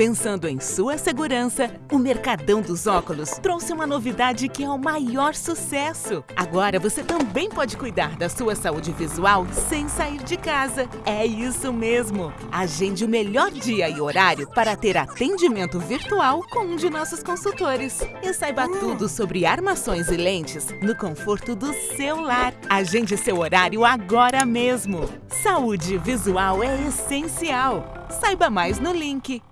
Pensando em sua segurança, o Mercadão dos Óculos trouxe uma novidade que é o maior sucesso. Agora você também pode cuidar da sua saúde visual sem sair de casa. É isso mesmo! Agende o melhor dia e horário para ter atendimento virtual com um de nossos consultores. E saiba hum. tudo sobre armações e lentes no conforto do seu lar. Agende seu horário agora mesmo. Saúde visual é essencial. Saiba mais no link.